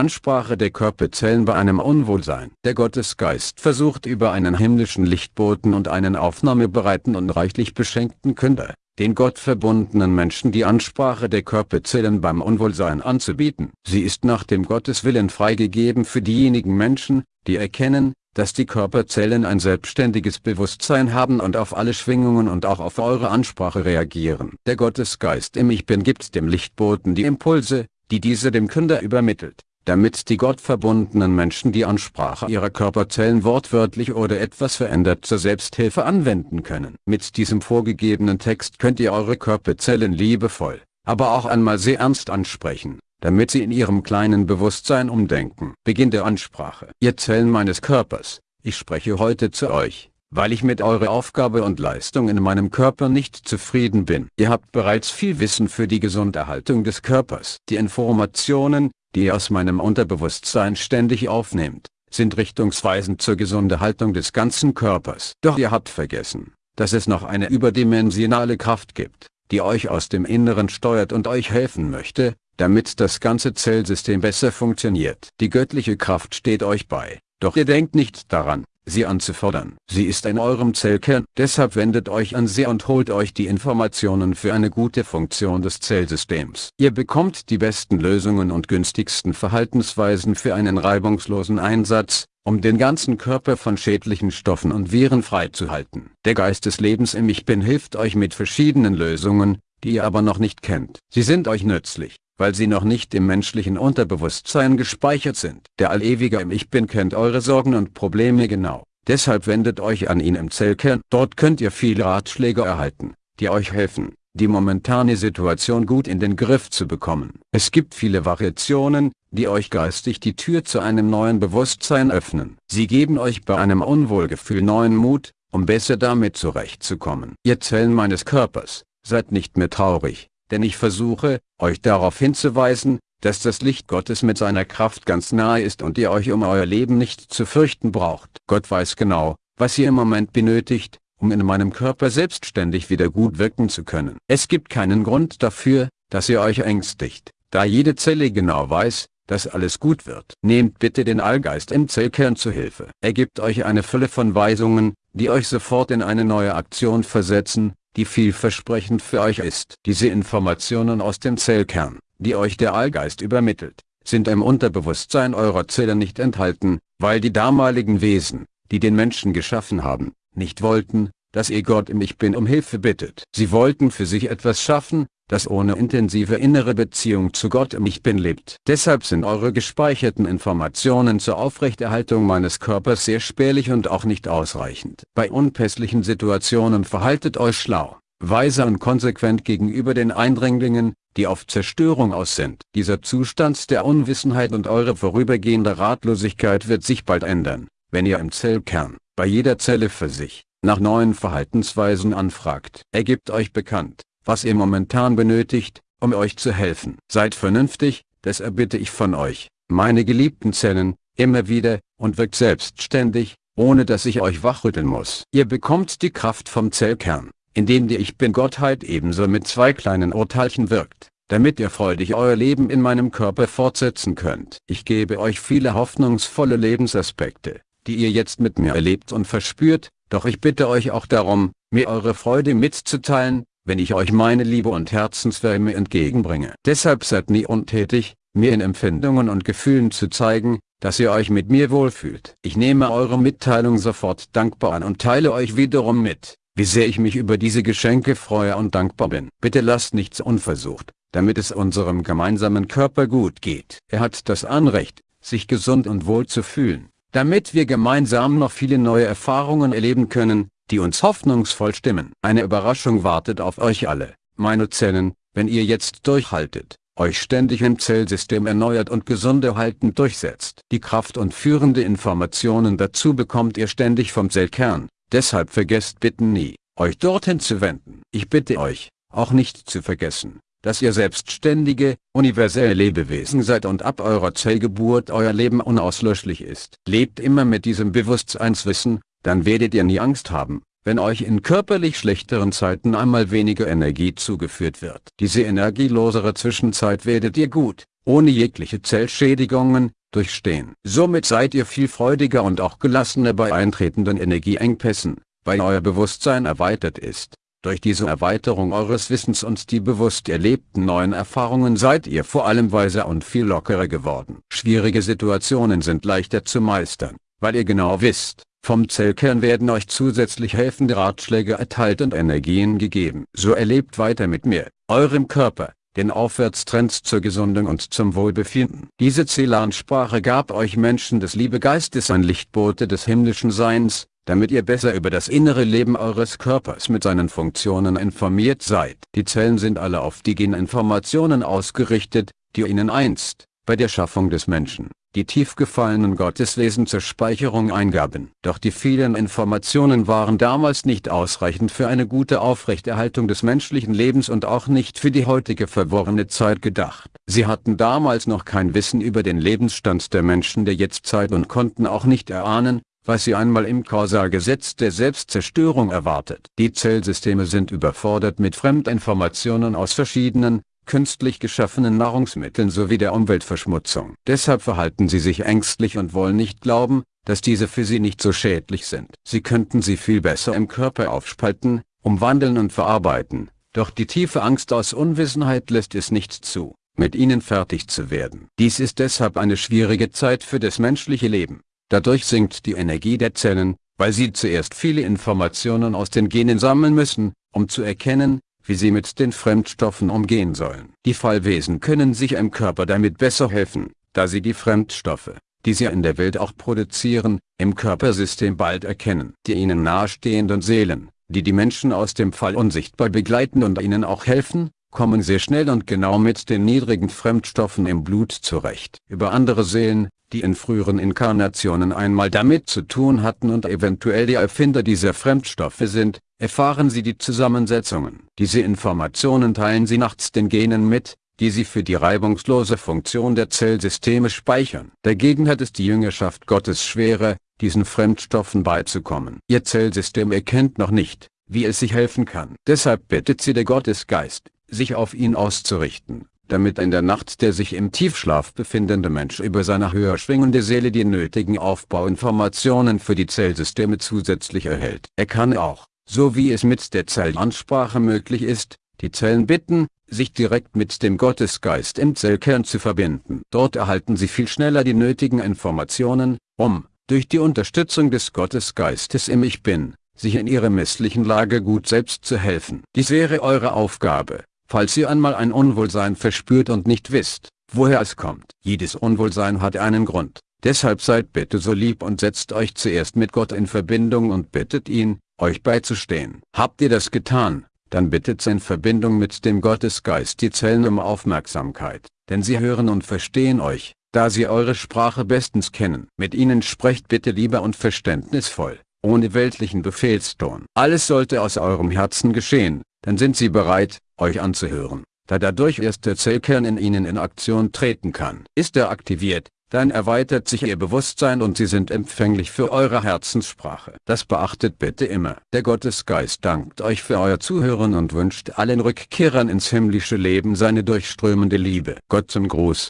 Ansprache der Körperzellen bei einem Unwohlsein. Der Gottesgeist versucht über einen himmlischen Lichtboten und einen aufnahmebereiten und reichlich beschenkten Künder, den gottverbundenen Menschen die Ansprache der Körperzellen beim Unwohlsein anzubieten. Sie ist nach dem Gotteswillen freigegeben für diejenigen Menschen, die erkennen, dass die Körperzellen ein selbstständiges Bewusstsein haben und auf alle Schwingungen und auch auf eure Ansprache reagieren. Der Gottesgeist im Ich Bin gibt dem Lichtboten die Impulse, die diese dem Künder übermittelt, damit die gottverbundenen Menschen die Ansprache ihrer Körperzellen wortwörtlich oder etwas verändert zur Selbsthilfe anwenden können. Mit diesem vorgegebenen Text könnt ihr eure Körperzellen liebevoll, aber auch einmal sehr ernst ansprechen damit sie in ihrem kleinen Bewusstsein umdenken. Beginn der Ansprache. Ihr Zellen meines Körpers, ich spreche heute zu euch, weil ich mit eurer Aufgabe und Leistung in meinem Körper nicht zufrieden bin. Ihr habt bereits viel Wissen für die Gesunderhaltung des Körpers. Die Informationen, die ihr aus meinem Unterbewusstsein ständig aufnehmt, sind richtungsweisend zur Gesunderhaltung des ganzen Körpers. Doch ihr habt vergessen, dass es noch eine überdimensionale Kraft gibt, die euch aus dem Inneren steuert und euch helfen möchte, damit das ganze Zellsystem besser funktioniert. Die göttliche Kraft steht euch bei, doch ihr denkt nicht daran, sie anzufordern. Sie ist in eurem Zellkern, deshalb wendet euch an sie und holt euch die Informationen für eine gute Funktion des Zellsystems. Ihr bekommt die besten Lösungen und günstigsten Verhaltensweisen für einen reibungslosen Einsatz, um den ganzen Körper von schädlichen Stoffen und Viren freizuhalten. Der Geist des Lebens im Ich Bin hilft euch mit verschiedenen Lösungen, die ihr aber noch nicht kennt. Sie sind euch nützlich weil sie noch nicht im menschlichen Unterbewusstsein gespeichert sind. Der Allewige im Ich Bin kennt eure Sorgen und Probleme genau. Deshalb wendet euch an ihn im Zellkern. Dort könnt ihr viele Ratschläge erhalten, die euch helfen, die momentane Situation gut in den Griff zu bekommen. Es gibt viele Variationen, die euch geistig die Tür zu einem neuen Bewusstsein öffnen. Sie geben euch bei einem Unwohlgefühl neuen Mut, um besser damit zurechtzukommen. Ihr Zellen meines Körpers, seid nicht mehr traurig, denn ich versuche, euch darauf hinzuweisen, dass das Licht Gottes mit seiner Kraft ganz nahe ist und ihr euch um euer Leben nicht zu fürchten braucht. Gott weiß genau, was ihr im Moment benötigt, um in meinem Körper selbstständig wieder gut wirken zu können. Es gibt keinen Grund dafür, dass ihr euch ängstigt, da jede Zelle genau weiß, dass alles gut wird. Nehmt bitte den Allgeist im Zellkern zu Hilfe. Er gibt euch eine Fülle von Weisungen, die euch sofort in eine neue Aktion versetzen, die vielversprechend für euch ist. Diese Informationen aus dem Zellkern, die euch der Allgeist übermittelt, sind im Unterbewusstsein eurer Zelle nicht enthalten, weil die damaligen Wesen, die den Menschen geschaffen haben, nicht wollten, dass ihr Gott im Ich Bin um Hilfe bittet. Sie wollten für sich etwas schaffen, das ohne intensive innere Beziehung zu Gott im Ich Bin lebt. Deshalb sind eure gespeicherten Informationen zur Aufrechterhaltung meines Körpers sehr spärlich und auch nicht ausreichend. Bei unpässlichen Situationen verhaltet euch schlau, weise und konsequent gegenüber den Eindringlingen, die auf Zerstörung aus sind. Dieser Zustand der Unwissenheit und eure vorübergehende Ratlosigkeit wird sich bald ändern, wenn ihr im Zellkern, bei jeder Zelle für sich, nach neuen Verhaltensweisen anfragt. Ergibt euch bekannt, was ihr momentan benötigt, um euch zu helfen. Seid vernünftig, das erbitte ich von euch, meine geliebten Zellen, immer wieder, und wirkt selbstständig, ohne dass ich euch wachrütteln muss. Ihr bekommt die Kraft vom Zellkern, indem die Ich Bin-Gottheit ebenso mit zwei kleinen Urteilchen wirkt, damit ihr freudig euer Leben in meinem Körper fortsetzen könnt. Ich gebe euch viele hoffnungsvolle Lebensaspekte, die ihr jetzt mit mir erlebt und verspürt, doch ich bitte euch auch darum, mir eure Freude mitzuteilen, wenn ich euch meine Liebe und Herzenswärme entgegenbringe. Deshalb seid nie untätig, mir in Empfindungen und Gefühlen zu zeigen, dass ihr euch mit mir wohlfühlt. Ich nehme eure Mitteilung sofort dankbar an und teile euch wiederum mit, wie sehr ich mich über diese Geschenke freue und dankbar bin. Bitte lasst nichts unversucht, damit es unserem gemeinsamen Körper gut geht. Er hat das Anrecht, sich gesund und wohl zu fühlen, damit wir gemeinsam noch viele neue Erfahrungen erleben können, die uns hoffnungsvoll stimmen. Eine Überraschung wartet auf euch alle, meine Zellen, wenn ihr jetzt durchhaltet, euch ständig im Zellsystem erneuert und gesunde haltend durchsetzt. Die Kraft und führende Informationen dazu bekommt ihr ständig vom Zellkern, deshalb vergesst bitte nie, euch dorthin zu wenden. Ich bitte euch, auch nicht zu vergessen, dass ihr selbstständige, universelle Lebewesen seid und ab eurer Zellgeburt euer Leben unauslöschlich ist. Lebt immer mit diesem Bewusstseinswissen, dann werdet ihr nie Angst haben, wenn euch in körperlich schlechteren Zeiten einmal weniger Energie zugeführt wird. Diese energielosere Zwischenzeit werdet ihr gut, ohne jegliche Zellschädigungen, durchstehen. Somit seid ihr viel freudiger und auch gelassener bei eintretenden Energieengpässen, weil euer Bewusstsein erweitert ist. Durch diese Erweiterung eures Wissens und die bewusst erlebten neuen Erfahrungen seid ihr vor allem weiser und viel lockerer geworden. Schwierige Situationen sind leichter zu meistern, weil ihr genau wisst, vom Zellkern werden euch zusätzlich helfende Ratschläge erteilt und Energien gegeben. So erlebt weiter mit mir, eurem Körper, den Aufwärtstrend zur Gesundung und zum Wohlbefinden. Diese Zelansprache gab euch Menschen des Liebegeistes ein Lichtbote des himmlischen Seins, damit ihr besser über das innere Leben eures Körpers mit seinen Funktionen informiert seid. Die Zellen sind alle auf die Geninformationen ausgerichtet, die ihnen einst, bei der Schaffung des Menschen, die tief gefallenen Gotteswesen zur Speicherung eingaben. Doch die vielen Informationen waren damals nicht ausreichend für eine gute Aufrechterhaltung des menschlichen Lebens und auch nicht für die heutige verworrene Zeit gedacht. Sie hatten damals noch kein Wissen über den Lebensstand der Menschen der Jetztzeit und konnten auch nicht erahnen, was sie einmal im Kausalgesetz der Selbstzerstörung erwartet. Die Zellsysteme sind überfordert mit Fremdinformationen aus verschiedenen, künstlich geschaffenen Nahrungsmitteln sowie der Umweltverschmutzung. Deshalb verhalten sie sich ängstlich und wollen nicht glauben, dass diese für sie nicht so schädlich sind. Sie könnten sie viel besser im Körper aufspalten, umwandeln und verarbeiten, doch die tiefe Angst aus Unwissenheit lässt es nicht zu, mit ihnen fertig zu werden. Dies ist deshalb eine schwierige Zeit für das menschliche Leben. Dadurch sinkt die Energie der Zellen, weil sie zuerst viele Informationen aus den Genen sammeln müssen, um zu erkennen, wie sie mit den Fremdstoffen umgehen sollen. Die Fallwesen können sich im Körper damit besser helfen, da sie die Fremdstoffe, die sie in der Welt auch produzieren, im Körpersystem bald erkennen. Die ihnen nahestehenden Seelen, die die Menschen aus dem Fall unsichtbar begleiten und ihnen auch helfen, kommen sehr schnell und genau mit den niedrigen Fremdstoffen im Blut zurecht. Über andere Seelen, die in früheren Inkarnationen einmal damit zu tun hatten und eventuell die Erfinder dieser Fremdstoffe sind, erfahren sie die Zusammensetzungen. Diese Informationen teilen sie nachts den Genen mit, die sie für die reibungslose Funktion der Zellsysteme speichern. Dagegen hat es die Jüngerschaft Gottes schwerer, diesen Fremdstoffen beizukommen. Ihr Zellsystem erkennt noch nicht, wie es sich helfen kann. Deshalb bittet sie der Gottesgeist, sich auf ihn auszurichten, damit in der Nacht der sich im Tiefschlaf befindende Mensch über seine höher schwingende Seele die nötigen Aufbauinformationen für die Zellsysteme zusätzlich erhält. Er kann auch, so wie es mit der Zellansprache möglich ist, die Zellen bitten, sich direkt mit dem Gottesgeist im Zellkern zu verbinden. Dort erhalten sie viel schneller die nötigen Informationen, um, durch die Unterstützung des Gottesgeistes im Ich Bin, sich in ihrer misslichen Lage gut selbst zu helfen. Dies wäre eure Aufgabe, falls ihr einmal ein Unwohlsein verspürt und nicht wisst, woher es kommt. Jedes Unwohlsein hat einen Grund. Deshalb seid bitte so lieb und setzt euch zuerst mit Gott in Verbindung und bittet ihn, euch beizustehen. Habt ihr das getan, dann bittet in Verbindung mit dem Gottesgeist die Zellen um Aufmerksamkeit, denn sie hören und verstehen euch, da sie eure Sprache bestens kennen. Mit ihnen sprecht bitte lieber und verständnisvoll, ohne weltlichen Befehlston. Alles sollte aus eurem Herzen geschehen, dann sind sie bereit, euch anzuhören, da dadurch erst der Zellkern in ihnen in Aktion treten kann. Ist er aktiviert, dann erweitert sich ihr Bewusstsein und sie sind empfänglich für eure Herzenssprache. Das beachtet bitte immer. Der Gottesgeist dankt euch für euer Zuhören und wünscht allen Rückkehrern ins himmlische Leben seine durchströmende Liebe. Gott zum Gruß.